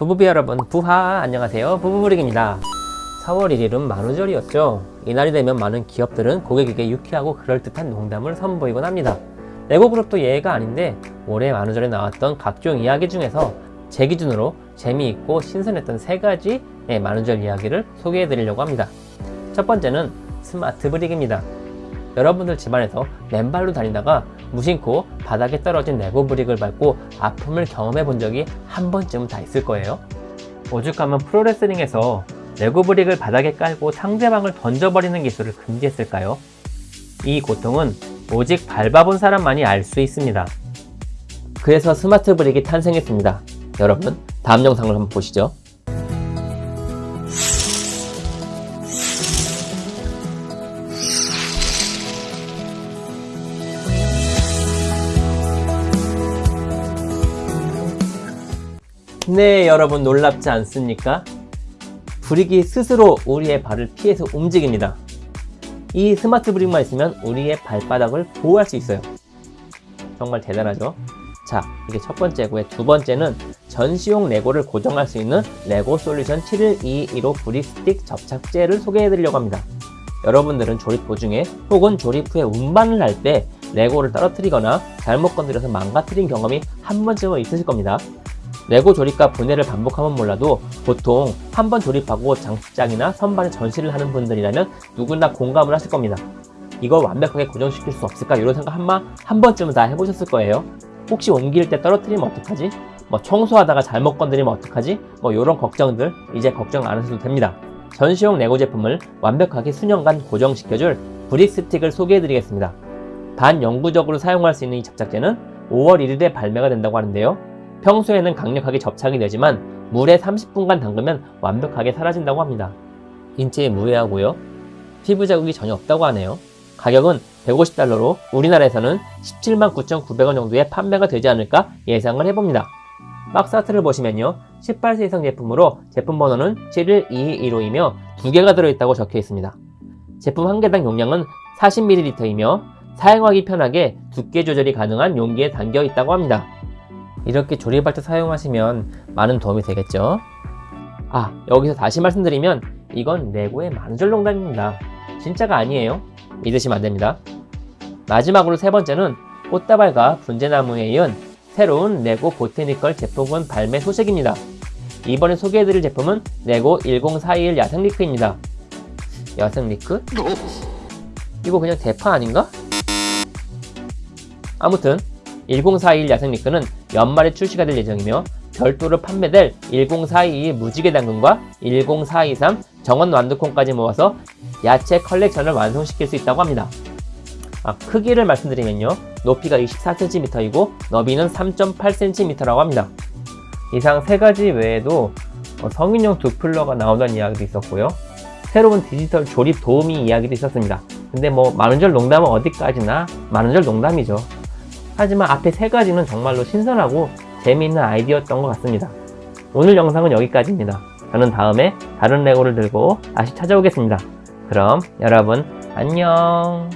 부부비 여러분 부하 안녕하세요. 부부브릭입니다. 4월 1일은 만우절이었죠. 이날이 되면 많은 기업들은 고객에게 유쾌하고 그럴듯한 농담을 선보이곤 합니다. 레고 그룹도 예외가 아닌데 올해 만우절에 나왔던 각종 이야기 중에서 제 기준으로 재미있고 신선했던 세 가지의 만우절 이야기를 소개해 드리려고 합니다. 첫 번째는 smart brick입니다 여러분들 집안에서 맨발로 다니다가 무심코 바닥에 떨어진 레고 brick을 밟고 아픔을 경험해 본 적이 한 번쯤은 다 있을 거예요. 오죽하면 프로레슬링에서 레고 브릭을 바닥에 깔고 상대방을 던져버리는 기술을 금지했을까요? 이 고통은 오직 밟아본 사람만이 알 수 있습니다. 그래서 스마트 브릭이 탄생했습니다. 여러분, 다음 영상을 한번 보시죠. 네, 여러분 놀랍지 않습니까? Brick이 스스로 우리의 발을 피해서 움직입니다. 이 smart brick만 있으면 우리의 발바닥을 보호할 수 있어요. 정말 대단하죠? 자, 이게 첫 번째고요. 두 번째는 전시용 레고를 고정할 수 있는 레고 솔루션 7122로 Brick Stick 접착제를 소개해 드리려고 합니다. 여러분들은 조립 도중에 혹은 조립 후에 운반을 할 때 레고를 떨어뜨리거나 잘못 건드려서 망가뜨린 경험이 한 번쯤은 있으실 겁니다. 레고 조립과 분해를 반복하면 몰라도 보통 한 번 조립하고 장식장이나 선반에 전시를 하는 분들이라면 누구나 공감을 하실 겁니다. 이걸 완벽하게 고정시킬 수 없을까 이런 생각 한마 한 번쯤은 다 해보셨을 거예요. 혹시 옮길 때 떨어뜨리면 어떡하지? 뭐 청소하다가 잘못 건드리면 어떡하지? 뭐 이런 걱정들 이제 걱정 안 하셔도 됩니다. 전시용 레고 제품을 완벽하게 수년간 고정시켜줄 Brick Stick을 소개해드리겠습니다. 반영구적으로 사용할 수 있는 이 접착제는 5월 1일에 발매가 된다고 하는데요. 평소에는 강력하게 접착이 되지만 물에 30분간 담그면 완벽하게 사라진다고 합니다. 인체에 무해하고요. 피부 자국이 전혀 없다고 하네요. 가격은 150달러로 우리나라에서는 17만 9,900원 정도에 판매가 되지 않을까 예상을 해봅니다. 박스 아트를 보시면요. 18세 이상 제품으로 제품 번호는 71215이며 두 개가 들어있다고 적혀 있습니다. 제품 한 개당 용량은 40ml이며 사용하기 편하게 두께 조절이 가능한 용기에 담겨 있다고 합니다. 이렇게 조립할 때 사용하시면 많은 도움이 되겠죠? 아 여기서 다시 말씀드리면 이건 레고의 만우절 농담입니다. 진짜가 아니에요. 믿으시면 안됩니다. 마지막으로 세 번째는 꽃다발과 분재나무에 이은 새로운 레고 보테니컬 제품군 발매 소식입니다. 이번에 소개해드릴 제품은 레고 10421 야생리크입니다. 야생리크? 이거 그냥 대파 아닌가? 아무튼 1041 야생리크는 연말에 출시가 될 예정이며 별도로 판매될 1042 무지개 당근과 10423 정원 완두콩까지 모아서 야채 컬렉션을 완성시킬 수 있다고 합니다. 아, 크기를 말씀드리면요. 높이가 24cm이고 너비는 3.8cm라고 합니다. 이상 세 가지 외에도 어, 성인용 두플러가 나오던 이야기도 있었고요. 새로운 디지털 조립 도우미 이야기도 있었습니다. 근데 뭐 만원절 농담은 어디까지나 만원절 농담이죠. 하지만 앞에 세 가지는 정말로 신선하고 재미있는 아이디어였던 것 같습니다. 오늘 영상은 여기까지입니다. 저는 다음에 다른 레고를 들고 다시 찾아오겠습니다. 그럼 여러분 안녕